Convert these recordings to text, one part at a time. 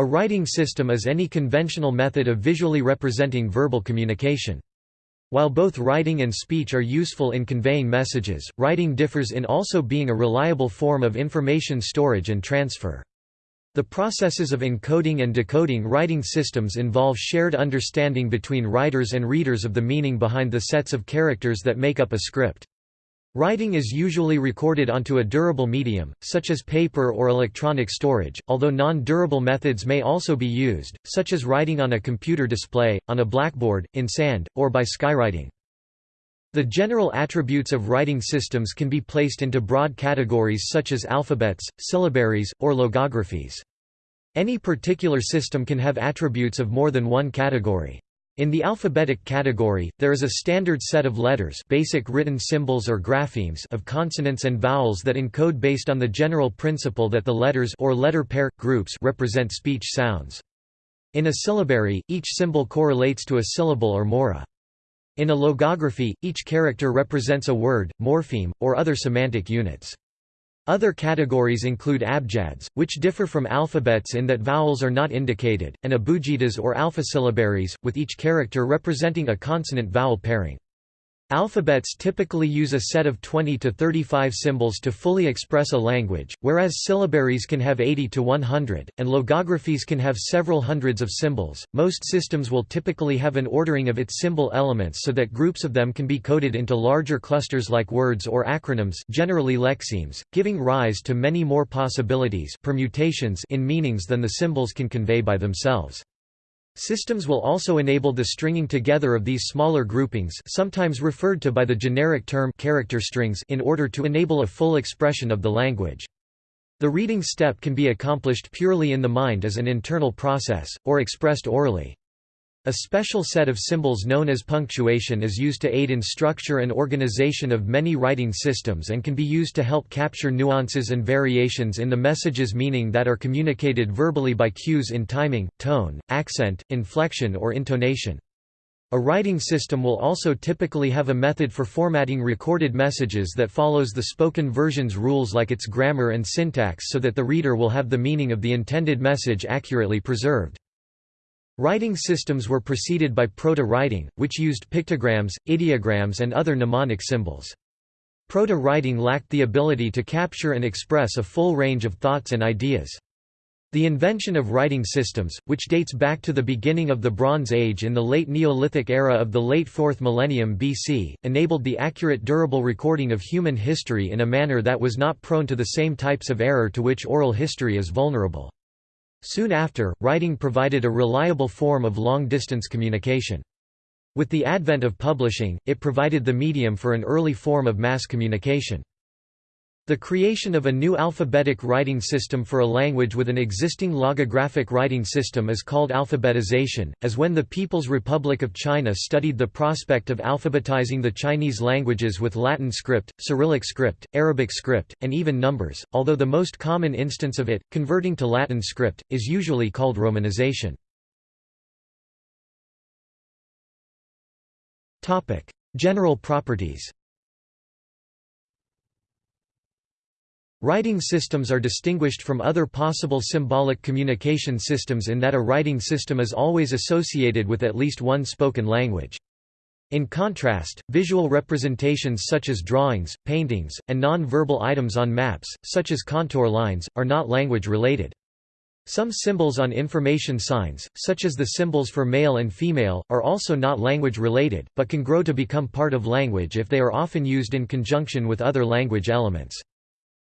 A writing system is any conventional method of visually representing verbal communication. While both writing and speech are useful in conveying messages, writing differs in also being a reliable form of information storage and transfer. The processes of encoding and decoding writing systems involve shared understanding between writers and readers of the meaning behind the sets of characters that make up a script. Writing is usually recorded onto a durable medium, such as paper or electronic storage, although non-durable methods may also be used, such as writing on a computer display, on a blackboard, in sand, or by skywriting. The general attributes of writing systems can be placed into broad categories such as alphabets, syllabaries, or logographies. Any particular system can have attributes of more than one category. In the alphabetic category, there is a standard set of letters basic written symbols or graphemes of consonants and vowels that encode based on the general principle that the letters or letter pair, groups represent speech sounds. In a syllabary, each symbol correlates to a syllable or mora. In a logography, each character represents a word, morpheme, or other semantic units. Other categories include abjads, which differ from alphabets in that vowels are not indicated, and abugidas or alphasyllabaries, with each character representing a consonant-vowel pairing. Alphabets typically use a set of 20 to 35 symbols to fully express a language, whereas syllabaries can have 80 to 100, and logographies can have several hundreds of symbols. Most systems will typically have an ordering of its symbol elements so that groups of them can be coded into larger clusters like words or acronyms, generally lexemes, giving rise to many more possibilities, permutations in meanings than the symbols can convey by themselves. Systems will also enable the stringing together of these smaller groupings sometimes referred to by the generic term character strings in order to enable a full expression of the language. The reading step can be accomplished purely in the mind as an internal process, or expressed orally. A special set of symbols known as punctuation is used to aid in structure and organization of many writing systems and can be used to help capture nuances and variations in the message's meaning that are communicated verbally by cues in timing, tone, accent, inflection or intonation. A writing system will also typically have a method for formatting recorded messages that follows the spoken version's rules like its grammar and syntax so that the reader will have the meaning of the intended message accurately preserved. Writing systems were preceded by proto-writing, which used pictograms, ideograms and other mnemonic symbols. Proto-writing lacked the ability to capture and express a full range of thoughts and ideas. The invention of writing systems, which dates back to the beginning of the Bronze Age in the late Neolithic era of the late 4th millennium BC, enabled the accurate durable recording of human history in a manner that was not prone to the same types of error to which oral history is vulnerable. Soon after, writing provided a reliable form of long-distance communication. With the advent of publishing, it provided the medium for an early form of mass communication. The creation of a new alphabetic writing system for a language with an existing logographic writing system is called alphabetization, as when the People's Republic of China studied the prospect of alphabetizing the Chinese languages with Latin script, Cyrillic script, Arabic script, and even numbers, although the most common instance of it, converting to Latin script, is usually called romanization. General properties Writing systems are distinguished from other possible symbolic communication systems in that a writing system is always associated with at least one spoken language. In contrast, visual representations such as drawings, paintings, and non-verbal items on maps, such as contour lines, are not language-related. Some symbols on information signs, such as the symbols for male and female, are also not language-related, but can grow to become part of language if they are often used in conjunction with other language elements.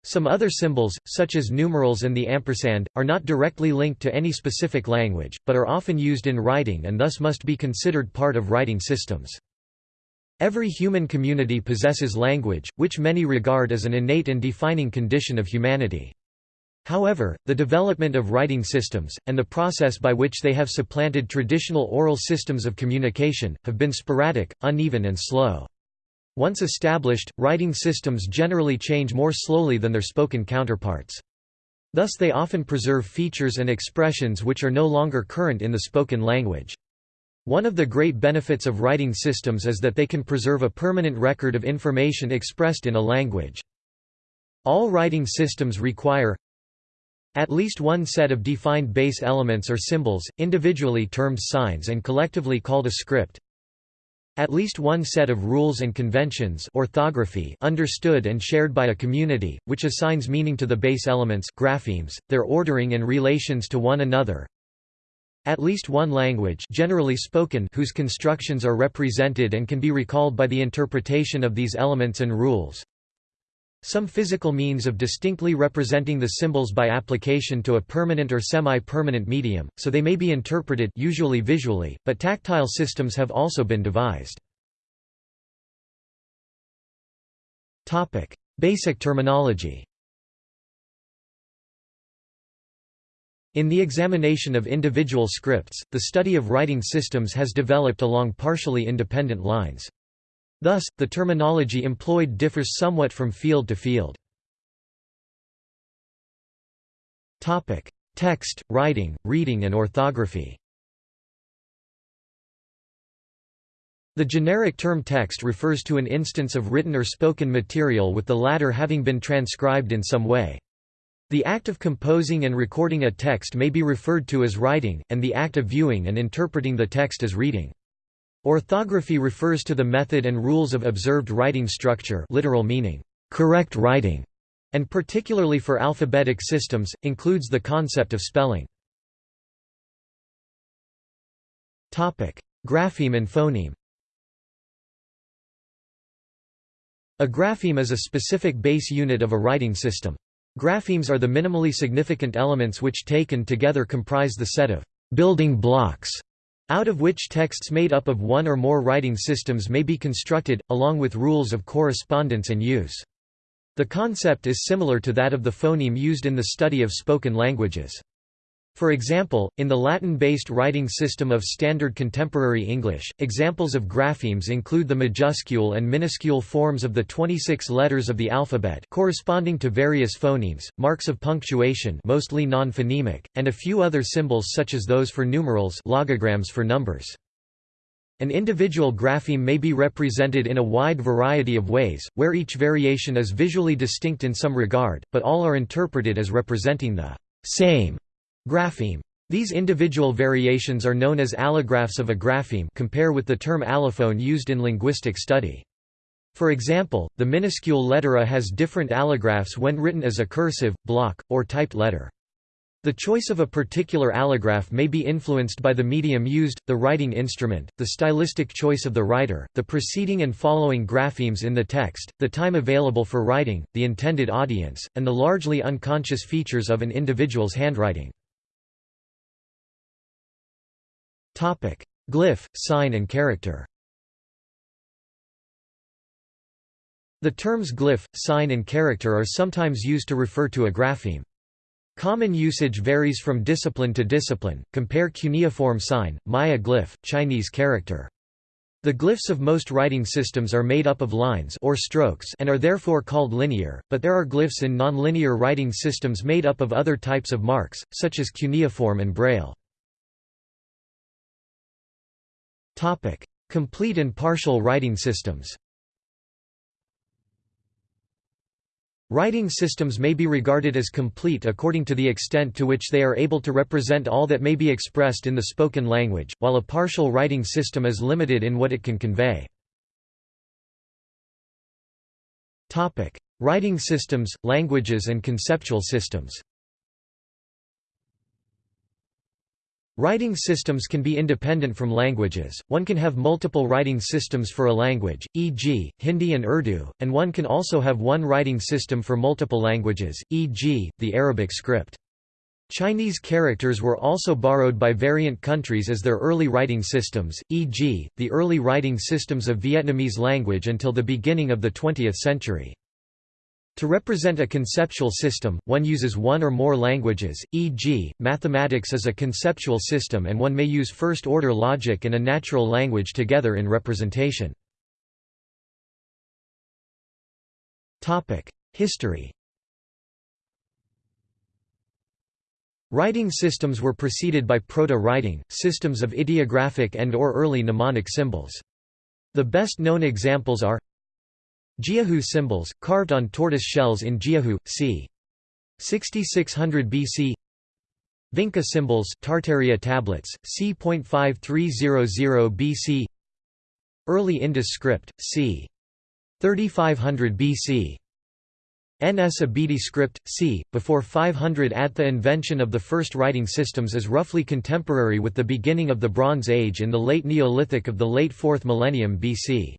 Some other symbols, such as numerals and the ampersand, are not directly linked to any specific language, but are often used in writing and thus must be considered part of writing systems. Every human community possesses language, which many regard as an innate and defining condition of humanity. However, the development of writing systems, and the process by which they have supplanted traditional oral systems of communication, have been sporadic, uneven and slow. Once established, writing systems generally change more slowly than their spoken counterparts. Thus they often preserve features and expressions which are no longer current in the spoken language. One of the great benefits of writing systems is that they can preserve a permanent record of information expressed in a language. All writing systems require At least one set of defined base elements or symbols, individually termed signs and collectively called a script. At least one set of rules and conventions orthography understood and shared by a community, which assigns meaning to the base elements graphemes, their ordering and relations to one another. At least one language generally spoken whose constructions are represented and can be recalled by the interpretation of these elements and rules. Some physical means of distinctly representing the symbols by application to a permanent or semi-permanent medium, so they may be interpreted usually visually, but tactile systems have also been devised. Basic terminology In the examination of individual scripts, the study of writing systems has developed along partially independent lines. Thus, the terminology employed differs somewhat from field to field. Text, writing, reading and orthography The generic term text refers to an instance of written or spoken material with the latter having been transcribed in some way. The act of composing and recording a text may be referred to as writing, and the act of viewing and interpreting the text as reading. Orthography refers to the method and rules of observed writing structure literal meaning, correct writing, and particularly for alphabetic systems, includes the concept of spelling. Grapheme and phoneme A grapheme is a specific base unit of a writing system. Graphemes are the minimally significant elements which taken together comprise the set of building blocks out of which texts made up of one or more writing systems may be constructed, along with rules of correspondence and use. The concept is similar to that of the phoneme used in the study of spoken languages. For example, in the Latin-based writing system of Standard Contemporary English, examples of graphemes include the majuscule and minuscule forms of the 26 letters of the alphabet corresponding to various phonemes, marks of punctuation mostly non-phonemic, and a few other symbols such as those for numerals logograms for numbers. An individual grapheme may be represented in a wide variety of ways, where each variation is visually distinct in some regard, but all are interpreted as representing the same Grapheme. These individual variations are known as allographs of a grapheme compare with the term allophone used in linguistic study. For example, the minuscule letter A has different allographs when written as a cursive, block, or typed letter. The choice of a particular allograph may be influenced by the medium used, the writing instrument, the stylistic choice of the writer, the preceding and following graphemes in the text, the time available for writing, the intended audience, and the largely unconscious features of an individual's handwriting. Glyph, sign and character The terms glyph, sign and character are sometimes used to refer to a grapheme. Common usage varies from discipline to discipline, compare cuneiform sign, Maya glyph, Chinese character. The glyphs of most writing systems are made up of lines or strokes and are therefore called linear, but there are glyphs in nonlinear writing systems made up of other types of marks, such as cuneiform and braille. Complete and partial writing systems. Writing systems may be regarded as complete according to the extent to which they are able to represent all that may be expressed in the spoken language, while a partial writing system is limited in what it can convey. Writing systems, languages and conceptual systems Writing systems can be independent from languages, one can have multiple writing systems for a language, e.g., Hindi and Urdu, and one can also have one writing system for multiple languages, e.g., the Arabic script. Chinese characters were also borrowed by variant countries as their early writing systems, e.g., the early writing systems of Vietnamese language until the beginning of the 20th century. To represent a conceptual system, one uses one or more languages, e.g., mathematics is a conceptual system and one may use first-order logic and a natural language together in representation. History Writing systems were preceded by proto-writing, systems of ideographic and or early mnemonic symbols. The best known examples are Jiahu symbols, carved on tortoise shells in Jiahu, c. 6600 BC Vinca symbols Tartaria tablets, c.5300 BC Early Indus script, c. 3500 BC Nsibidi script, c. before 500 at The invention of the first writing systems is roughly contemporary with the beginning of the Bronze Age in the late Neolithic of the late 4th millennium BC.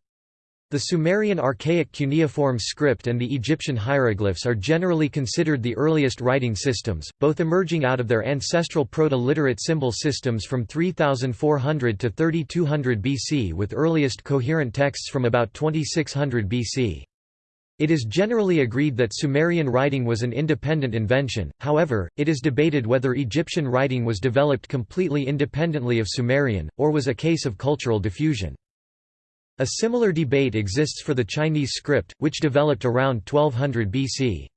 The Sumerian archaic cuneiform script and the Egyptian hieroglyphs are generally considered the earliest writing systems, both emerging out of their ancestral proto-literate symbol systems from 3400 to 3200 BC with earliest coherent texts from about 2600 BC. It is generally agreed that Sumerian writing was an independent invention, however, it is debated whether Egyptian writing was developed completely independently of Sumerian, or was a case of cultural diffusion. A similar debate exists for the Chinese script, which developed around 1200 BC.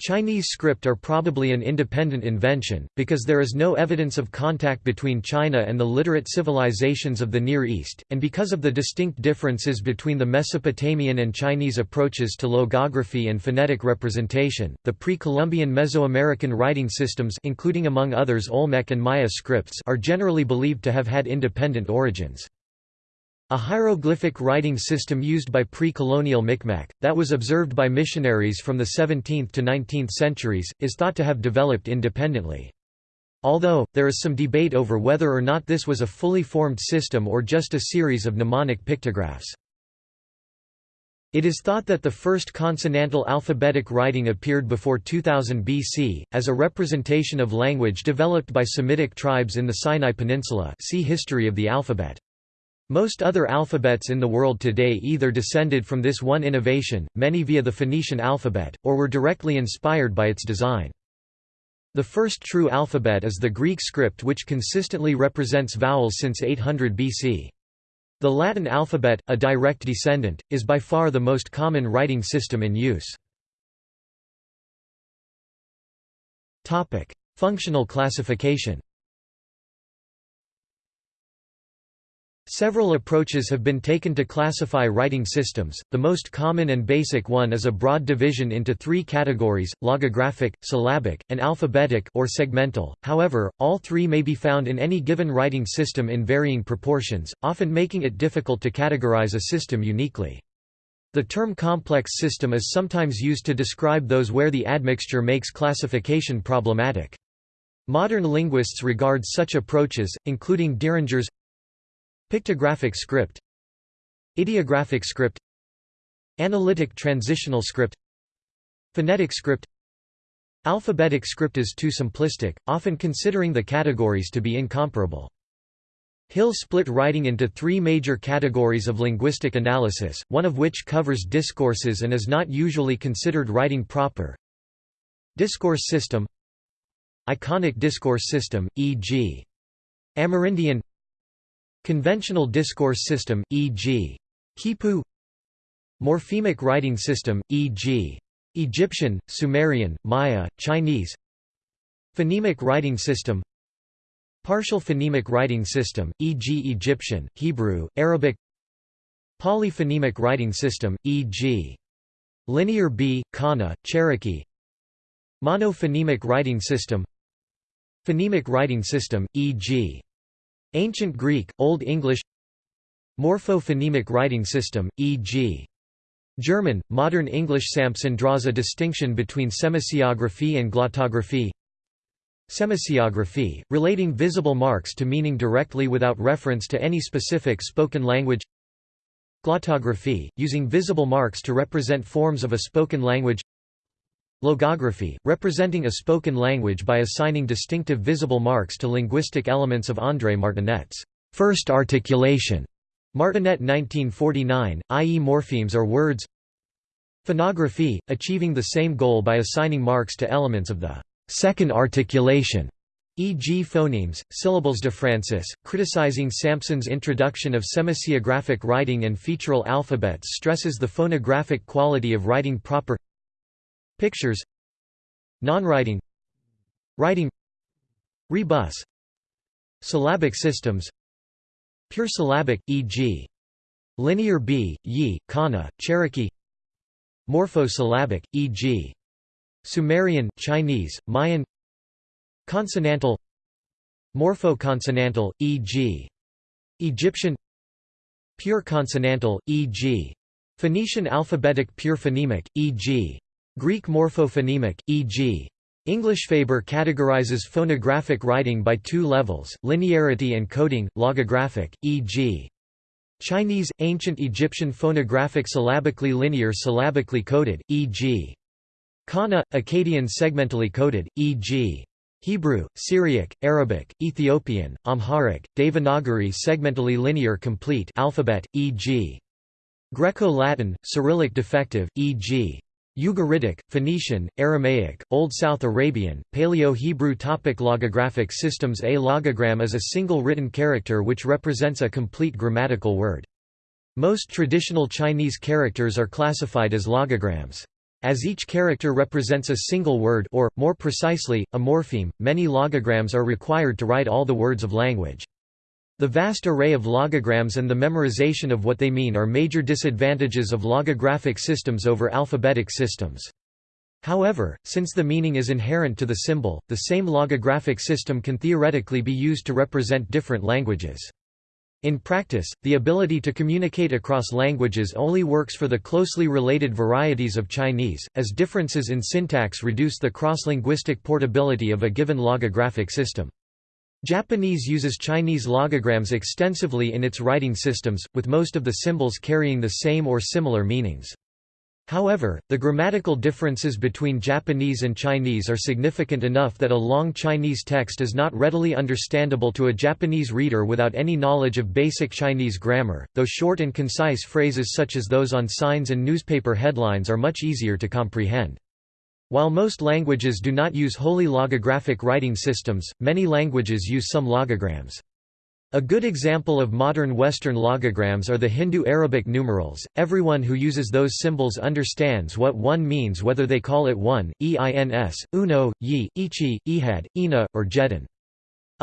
Chinese script are probably an independent invention, because there is no evidence of contact between China and the literate civilizations of the Near East, and because of the distinct differences between the Mesopotamian and Chinese approaches to logography and phonetic representation. The pre-Columbian Mesoamerican writing systems including among others Olmec and Maya scripts are generally believed to have had independent origins. A hieroglyphic writing system used by pre-colonial Micmac, that was observed by missionaries from the 17th to 19th centuries, is thought to have developed independently. Although, there is some debate over whether or not this was a fully formed system or just a series of mnemonic pictographs. It is thought that the first consonantal alphabetic writing appeared before 2000 BC, as a representation of language developed by Semitic tribes in the Sinai Peninsula see History of the alphabet. Most other alphabets in the world today either descended from this one innovation, many via the Phoenician alphabet, or were directly inspired by its design. The first true alphabet is the Greek script which consistently represents vowels since 800 BC. The Latin alphabet, a direct descendant, is by far the most common writing system in use. Functional classification Several approaches have been taken to classify writing systems. The most common and basic one is a broad division into three categories: logographic, syllabic, and alphabetic or segmental. However, all three may be found in any given writing system in varying proportions, often making it difficult to categorize a system uniquely. The term complex system is sometimes used to describe those where the admixture makes classification problematic. Modern linguists regard such approaches, including Diringer's Pictographic script Ideographic script Analytic transitional script Phonetic script Alphabetic script is too simplistic, often considering the categories to be incomparable. Hill split writing into three major categories of linguistic analysis, one of which covers discourses and is not usually considered writing proper. Discourse system Iconic discourse system, e.g. Amerindian Conventional discourse system, e.g. Khipu Morphemic writing system, e.g. Egyptian, Sumerian, Maya, Chinese Phonemic writing system Partial phonemic writing system, e.g. Egyptian, Hebrew, Arabic Polyphonemic writing system, e.g. Linear B, Kana, Cherokee Monophonemic writing system Phonemic writing system, e.g. Ancient Greek, Old English. Morpho-phonemic writing system, e.g. German, Modern English Sampson draws a distinction between semasiography and glottography. Semasiography, relating visible marks to meaning directly without reference to any specific spoken language. Glottography, using visible marks to represent forms of a spoken language Logography, representing a spoken language by assigning distinctive visible marks to linguistic elements of André Martinet's first articulation. Martinet 1949, i.e. morphemes are words Phonography, achieving the same goal by assigning marks to elements of the second articulation, e.g. phonemes, syllables DeFrancis, criticizing Sampson's introduction of semasiographic writing and featural alphabets stresses the phonographic quality of writing proper Pictures Non-writing Writing Rebus Syllabic systems Pure syllabic, e.g. Linear B, Yi, Kana, Cherokee Morphosyllabic, e.g. Sumerian, Chinese, Mayan Consonantal Morpho-consonantal, e.g. Egyptian Pure consonantal, e.g. Phoenician alphabetic pure phonemic, e.g. Greek morphophonemic, e.g. English Faber categorizes phonographic writing by two levels, linearity and coding, logographic, e.g. Chinese, ancient Egyptian phonographic syllabically linear syllabically coded, e.g. Kana, Akkadian segmentally coded, e.g. Hebrew, Syriac, Arabic, Ethiopian, Amharic, Devanagari segmentally linear complete alphabet, e.g. Greco-Latin, Cyrillic defective, e.g. Ugaritic, Phoenician, Aramaic, Old South Arabian, Paleo-Hebrew topic Logographic systems A logogram is a single written character which represents a complete grammatical word. Most traditional Chinese characters are classified as logograms. As each character represents a single word or, more precisely, a morpheme, many logograms are required to write all the words of language. The vast array of logograms and the memorization of what they mean are major disadvantages of logographic systems over alphabetic systems. However, since the meaning is inherent to the symbol, the same logographic system can theoretically be used to represent different languages. In practice, the ability to communicate across languages only works for the closely related varieties of Chinese, as differences in syntax reduce the cross-linguistic portability of a given logographic system. Japanese uses Chinese logograms extensively in its writing systems, with most of the symbols carrying the same or similar meanings. However, the grammatical differences between Japanese and Chinese are significant enough that a long Chinese text is not readily understandable to a Japanese reader without any knowledge of basic Chinese grammar, though short and concise phrases such as those on signs and newspaper headlines are much easier to comprehend. While most languages do not use wholly logographic writing systems, many languages use some logograms. A good example of modern Western logograms are the Hindu-Arabic numerals. Everyone who uses those symbols understands what one means whether they call it one, eins, uno, yi, ichi, ihad, ina, or jedan.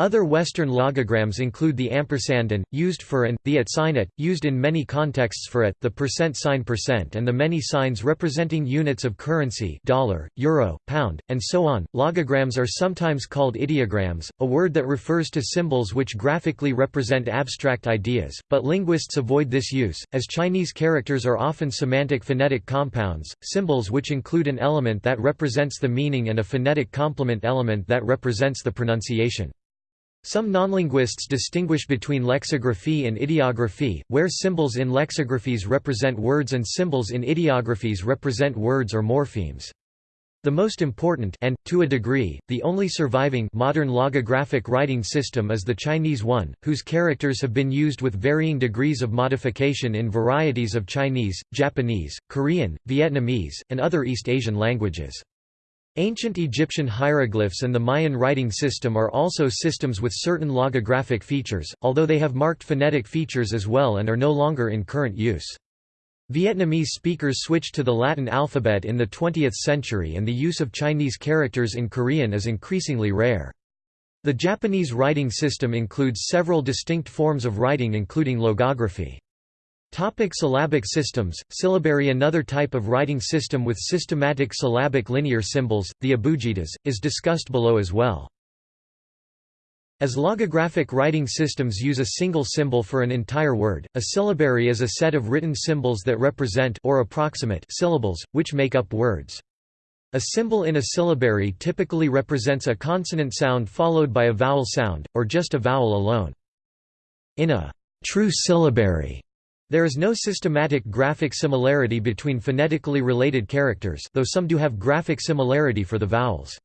Other Western logograms include the ampersand and, used for and, the at sign at, used in many contexts for at, the percent sign percent and the many signs representing units of currency dollar, euro, pound, and so on. Logograms are sometimes called ideograms, a word that refers to symbols which graphically represent abstract ideas, but linguists avoid this use, as Chinese characters are often semantic phonetic compounds, symbols which include an element that represents the meaning and a phonetic complement element that represents the pronunciation. Some nonlinguists distinguish between lexicography and ideography, where symbols in lexicographies represent words and symbols in ideographies represent words or morphemes. The most important and, to a degree, the only surviving modern logographic writing system is the Chinese one, whose characters have been used with varying degrees of modification in varieties of Chinese, Japanese, Korean, Vietnamese, and other East Asian languages. Ancient Egyptian hieroglyphs and the Mayan writing system are also systems with certain logographic features, although they have marked phonetic features as well and are no longer in current use. Vietnamese speakers switched to the Latin alphabet in the 20th century and the use of Chinese characters in Korean is increasingly rare. The Japanese writing system includes several distinct forms of writing including logography. Topic syllabic systems, syllabary Another type of writing system with systematic syllabic linear symbols, the abugidas, is discussed below as well. As logographic writing systems use a single symbol for an entire word, a syllabary is a set of written symbols that represent or approximate syllables, which make up words. A symbol in a syllabary typically represents a consonant sound followed by a vowel sound, or just a vowel alone. In a true syllabary, there is no systematic graphic similarity between phonetically related characters though some do have graphic similarity for the vowels.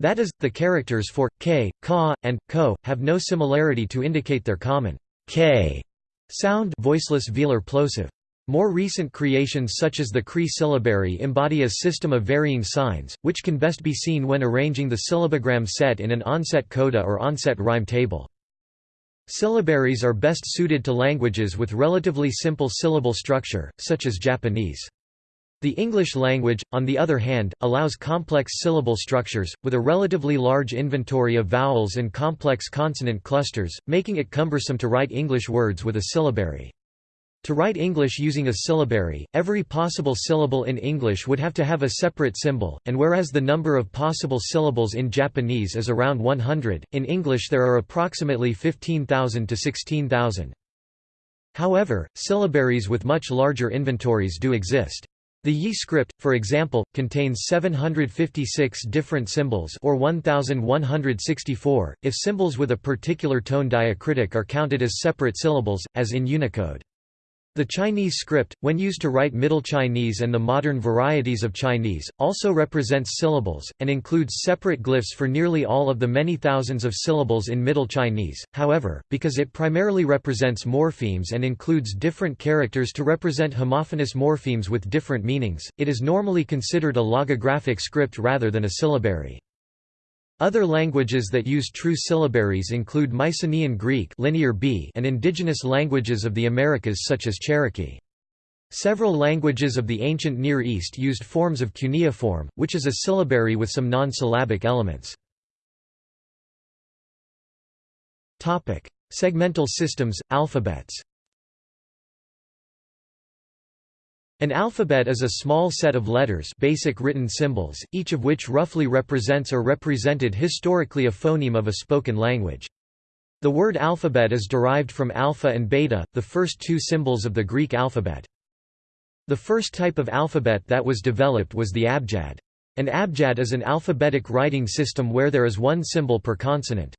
That is, the characters for, k, ka, and, ko, have no similarity to indicate their common k sound voiceless velar plosive. More recent creations such as the Cree syllabary embody a system of varying signs, which can best be seen when arranging the syllabogram set in an onset coda or onset rhyme table. Syllabaries are best suited to languages with relatively simple syllable structure, such as Japanese. The English language, on the other hand, allows complex syllable structures, with a relatively large inventory of vowels and complex consonant clusters, making it cumbersome to write English words with a syllabary. To write English using a syllabary, every possible syllable in English would have to have a separate symbol, and whereas the number of possible syllables in Japanese is around 100, in English there are approximately 15,000 to 16,000. However, syllabaries with much larger inventories do exist. The Yi script, for example, contains 756 different symbols or 1164, if symbols with a particular tone diacritic are counted as separate syllables, as in Unicode. The Chinese script, when used to write Middle Chinese and the modern varieties of Chinese, also represents syllables, and includes separate glyphs for nearly all of the many thousands of syllables in Middle Chinese. However, because it primarily represents morphemes and includes different characters to represent homophonous morphemes with different meanings, it is normally considered a logographic script rather than a syllabary. Other languages that use true syllabaries include Mycenaean Greek linear B and indigenous languages of the Americas such as Cherokee. Several languages of the ancient Near East used forms of cuneiform, which is a syllabary with some non-syllabic elements. Segmental systems, alphabets An alphabet is a small set of letters basic written symbols, each of which roughly represents or represented historically a phoneme of a spoken language. The word alphabet is derived from alpha and beta, the first two symbols of the Greek alphabet. The first type of alphabet that was developed was the abjad. An abjad is an alphabetic writing system where there is one symbol per consonant.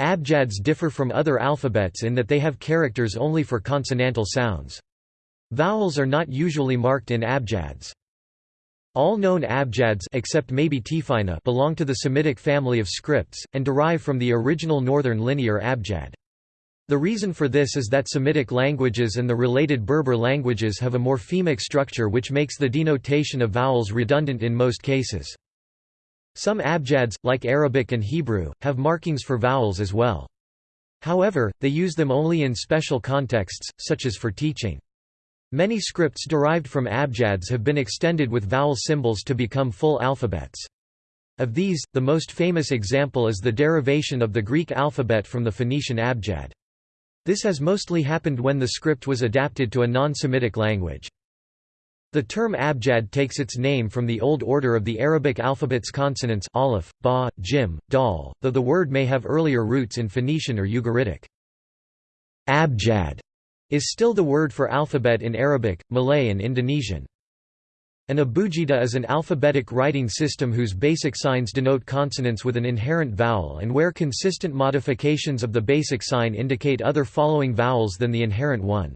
Abjads differ from other alphabets in that they have characters only for consonantal sounds. Vowels are not usually marked in abjads. All known abjads except maybe Tifinagh belong to the Semitic family of scripts, and derive from the original Northern Linear abjad. The reason for this is that Semitic languages and the related Berber languages have a morphemic structure which makes the denotation of vowels redundant in most cases. Some abjads, like Arabic and Hebrew, have markings for vowels as well. However, they use them only in special contexts, such as for teaching. Many scripts derived from abjads have been extended with vowel symbols to become full alphabets. Of these, the most famous example is the derivation of the Greek alphabet from the Phoenician abjad. This has mostly happened when the script was adapted to a non-Semitic language. The term abjad takes its name from the old order of the Arabic alphabet's consonants aleph, ba, jim, dal, though the word may have earlier roots in Phoenician or Ugaritic. Abjad is still the word for alphabet in Arabic, Malay and Indonesian. An abugida is an alphabetic writing system whose basic signs denote consonants with an inherent vowel and where consistent modifications of the basic sign indicate other following vowels than the inherent one.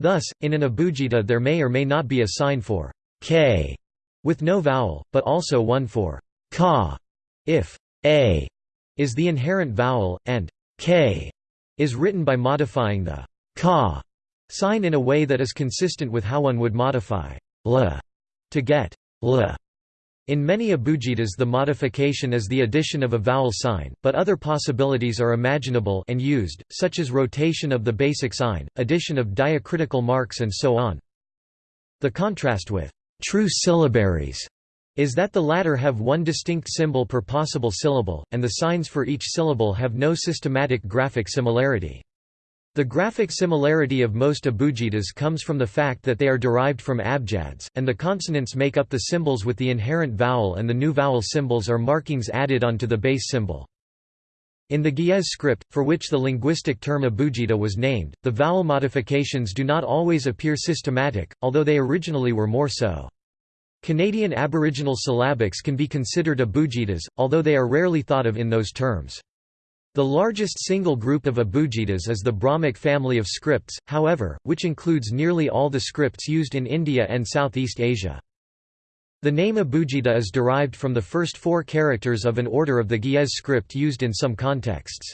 Thus, in an abugida there may or may not be a sign for k with no vowel, but also one for ka if a is the inherent vowel, and k is written by modifying the ka sign in a way that is consistent with how one would modify l to get l. In many abugidas the modification is the addition of a vowel sign, but other possibilities are imaginable and used, such as rotation of the basic sign, addition of diacritical marks and so on. The contrast with true syllabaries is that the latter have one distinct symbol per possible syllable, and the signs for each syllable have no systematic graphic similarity. The graphic similarity of most abugidas comes from the fact that they are derived from abjads, and the consonants make up the symbols with the inherent vowel and the new vowel symbols are markings added onto the base symbol. In the Ge'ez script, for which the linguistic term abugida was named, the vowel modifications do not always appear systematic, although they originally were more so. Canadian Aboriginal syllabics can be considered abugidas, although they are rarely thought of in those terms. The largest single group of abugidas is the Brahmic family of scripts, however, which includes nearly all the scripts used in India and Southeast Asia. The name abugida is derived from the first four characters of an order of the Ge'ez script used in some contexts.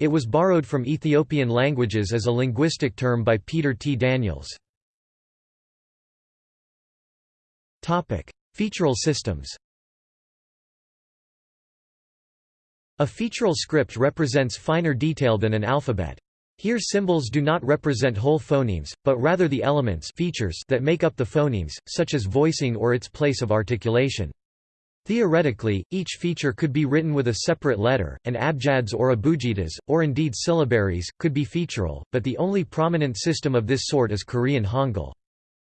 It was borrowed from Ethiopian languages as a linguistic term by Peter T. Daniels. Featural systems A featural script represents finer detail than an alphabet. Here symbols do not represent whole phonemes, but rather the elements features that make up the phonemes, such as voicing or its place of articulation. Theoretically, each feature could be written with a separate letter, and abjads or abugidas, or indeed syllabaries, could be featural, but the only prominent system of this sort is Korean Hangul.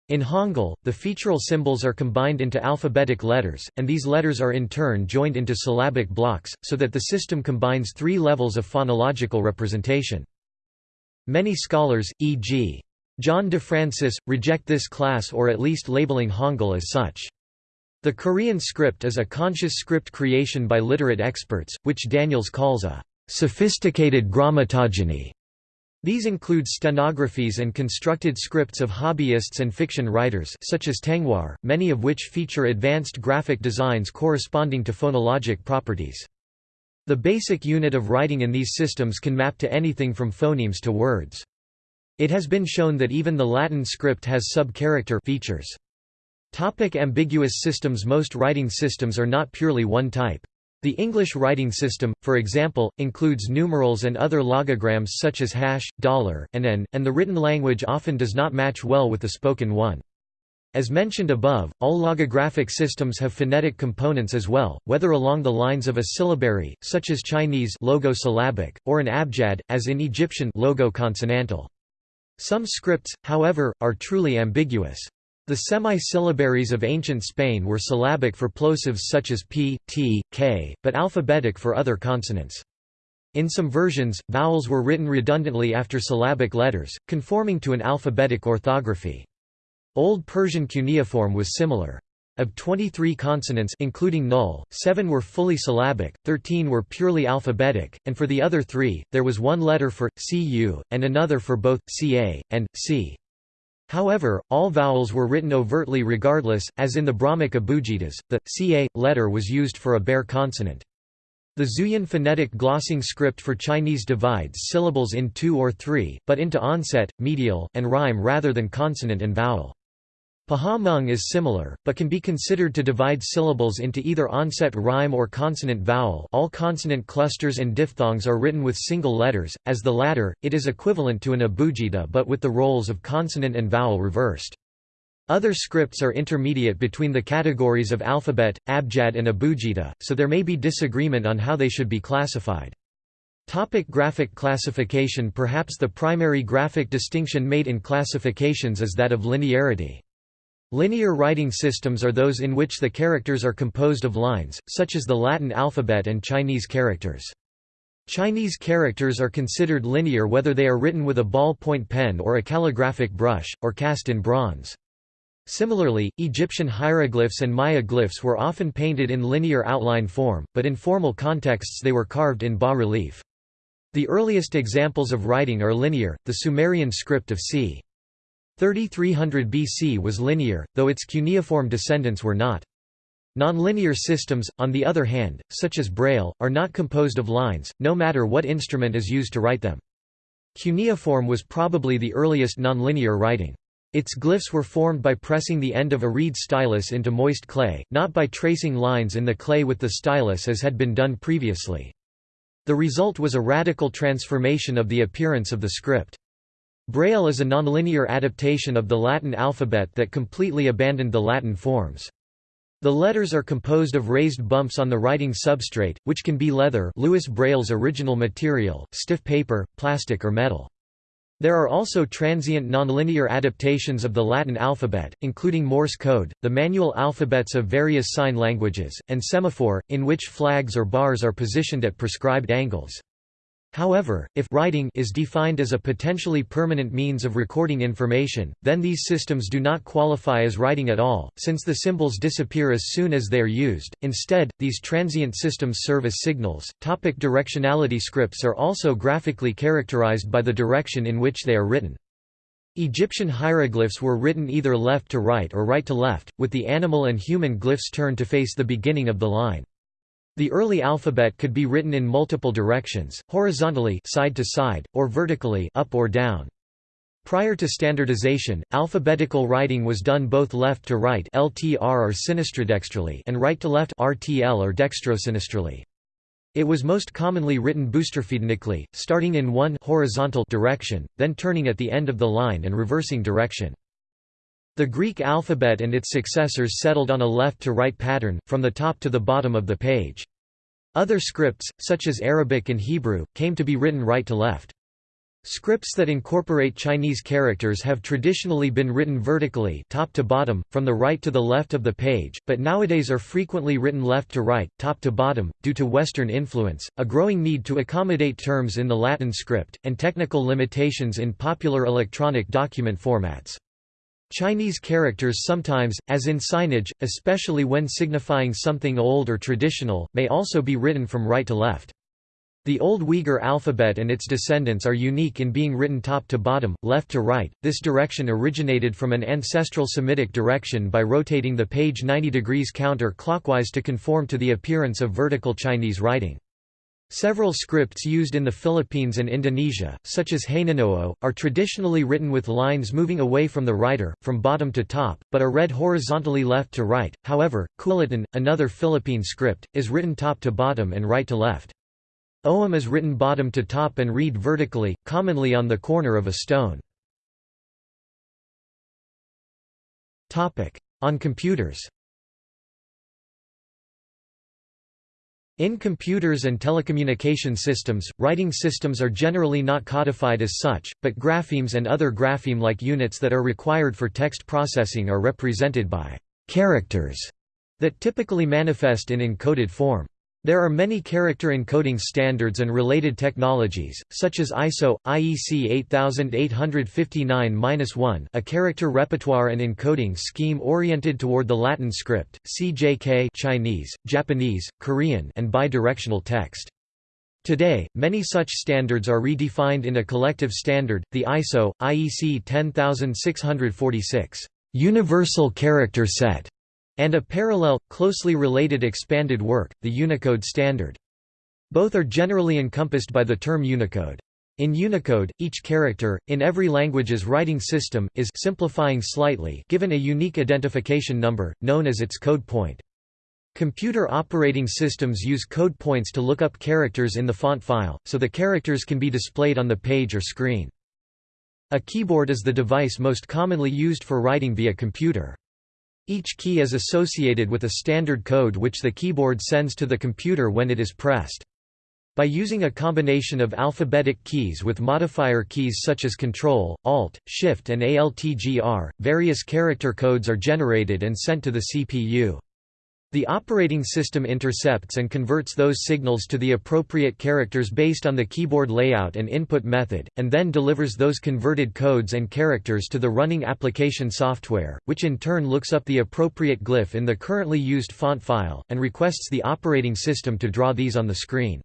In Hangul, the featural symbols are combined into alphabetic letters, and these letters are in turn joined into syllabic blocks, so that the system combines three levels of phonological representation. Many scholars, e.g. John DeFrancis, reject this class or at least labeling Hangul as such. The Korean script is a conscious script creation by literate experts, which Daniels calls a sophisticated grammatogeny. These include stenographies and constructed scripts of hobbyists and fiction writers such as Tengwar, many of which feature advanced graphic designs corresponding to phonologic properties. The basic unit of writing in these systems can map to anything from phonemes to words. It has been shown that even the Latin script has sub-character features. Topic ambiguous systems Most writing systems are not purely one type. The English writing system, for example, includes numerals and other logograms such as hash, dollar, and n, and the written language often does not match well with the spoken one. As mentioned above, all logographic systems have phonetic components as well, whether along the lines of a syllabary, such as Chinese logo-syllabic, or an abjad, as in Egyptian logo-consonantal. Some scripts, however, are truly ambiguous. The semi-syllabaries of ancient Spain were syllabic for plosives such as p, t, k, but alphabetic for other consonants. In some versions, vowels were written redundantly after syllabic letters, conforming to an alphabetic orthography. Old Persian cuneiform was similar. Of 23 consonants including null, 7 were fully syllabic, 13 were purely alphabetic, and for the other three, there was one letter for cu, and another for both ca, and c. However, all vowels were written overtly regardless, as in the Brahmic abugidas, the ca letter was used for a bare consonant. The Zhuyin phonetic glossing script for Chinese divides syllables in two or three, but into onset, medial, and rhyme rather than consonant and vowel. Pahawh is similar, but can be considered to divide syllables into either onset rhyme or consonant vowel all consonant clusters and diphthongs are written with single letters, as the latter, it is equivalent to an abugida but with the roles of consonant and vowel reversed. Other scripts are intermediate between the categories of alphabet, abjad and abugida, so there may be disagreement on how they should be classified. Topic graphic classification Perhaps the primary graphic distinction made in classifications is that of linearity. Linear writing systems are those in which the characters are composed of lines, such as the Latin alphabet and Chinese characters. Chinese characters are considered linear whether they are written with a ballpoint pen or a calligraphic brush, or cast in bronze. Similarly, Egyptian hieroglyphs and Maya glyphs were often painted in linear outline form, but in formal contexts they were carved in bas-relief. The earliest examples of writing are linear, the Sumerian script of c. 3300 BC was linear, though its cuneiform descendants were not. Nonlinear systems, on the other hand, such as Braille, are not composed of lines, no matter what instrument is used to write them. Cuneiform was probably the earliest nonlinear writing. Its glyphs were formed by pressing the end of a reed stylus into moist clay, not by tracing lines in the clay with the stylus as had been done previously. The result was a radical transformation of the appearance of the script. Braille is a nonlinear adaptation of the Latin alphabet that completely abandoned the Latin forms. The letters are composed of raised bumps on the writing substrate, which can be leather Louis Braille's original material, stiff paper, plastic or metal. There are also transient nonlinear adaptations of the Latin alphabet, including Morse code, the manual alphabets of various sign languages, and semaphore, in which flags or bars are positioned at prescribed angles. However, if writing is defined as a potentially permanent means of recording information, then these systems do not qualify as writing at all, since the symbols disappear as soon as they are used. Instead, these transient systems serve as signals. Topic directionality scripts are also graphically characterized by the direction in which they are written. Egyptian hieroglyphs were written either left to right or right to left, with the animal and human glyphs turned to face the beginning of the line. The early alphabet could be written in multiple directions, horizontally side to side, or vertically up or down. Prior to standardization, alphabetical writing was done both left to right (LTR or sinistrodextrally) and right to left (RTL or dextrosinistrally). It was most commonly written boustrophedonically, starting in one horizontal direction, then turning at the end of the line and reversing direction. The Greek alphabet and its successors settled on a left-to-right pattern, from the top to the bottom of the page. Other scripts, such as Arabic and Hebrew, came to be written right to left. Scripts that incorporate Chinese characters have traditionally been written vertically top to bottom, from the right to the left of the page, but nowadays are frequently written left to right, top to bottom, due to Western influence, a growing need to accommodate terms in the Latin script, and technical limitations in popular electronic document formats. Chinese characters sometimes, as in signage, especially when signifying something old or traditional, may also be written from right to left. The Old Uyghur alphabet and its descendants are unique in being written top to bottom, left to right. This direction originated from an ancestral Semitic direction by rotating the page 90 degrees counter-clockwise to conform to the appearance of vertical Chinese writing. Several scripts used in the Philippines and Indonesia, such as Hanunó'o, are traditionally written with lines moving away from the writer, from bottom to top, but are read horizontally left to right. However, Kulitan, another Philippine script, is written top to bottom and right to left. Ogham is written bottom to top and read vertically, commonly on the corner of a stone. On computers In computers and telecommunication systems, writing systems are generally not codified as such, but graphemes and other grapheme-like units that are required for text processing are represented by characters that typically manifest in encoded form. There are many character encoding standards and related technologies, such as ISO, IEC 8859-1 a character repertoire and encoding scheme oriented toward the Latin script, CJK Chinese, Japanese, Korean and bidirectional text. Today, many such standards are redefined in a collective standard, the ISO, IEC 10646 Universal Character Set and a parallel, closely related expanded work, the Unicode standard. Both are generally encompassed by the term Unicode. In Unicode, each character, in every language's writing system, is simplifying slightly given a unique identification number, known as its code point. Computer operating systems use code points to look up characters in the font file, so the characters can be displayed on the page or screen. A keyboard is the device most commonly used for writing via computer. Each key is associated with a standard code which the keyboard sends to the computer when it is pressed. By using a combination of alphabetic keys with modifier keys such as Ctrl, Alt, Shift and ALTGR, various character codes are generated and sent to the CPU. The operating system intercepts and converts those signals to the appropriate characters based on the keyboard layout and input method, and then delivers those converted codes and characters to the running application software, which in turn looks up the appropriate glyph in the currently used font file, and requests the operating system to draw these on the screen.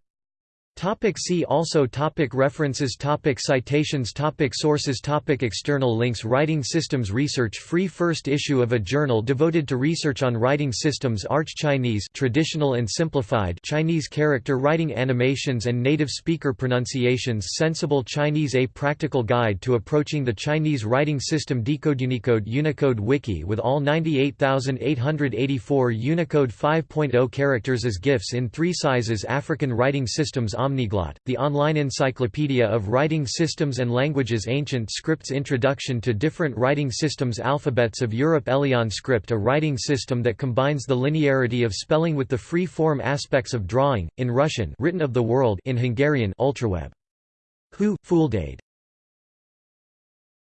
Topic see also topic References topic Citations topic Sources topic External links Writing Systems Research Free First issue of a journal devoted to research on writing systems Arch Chinese traditional and simplified Chinese character writing animations and native speaker pronunciations Sensible Chinese A Practical Guide to Approaching the Chinese Writing System Decode Unicode Unicode Wiki with all 98,884 Unicode 5.0 characters as GIFs in three sizes African Writing Systems Omniglot, the online encyclopedia of writing systems and languages Ancient Scripts Introduction to Different Writing Systems Alphabets of Europe Elian Script a writing system that combines the linearity of spelling with the free-form aspects of drawing, in Russian written of the world in Hungarian Ultraweb. Hu, Fooldade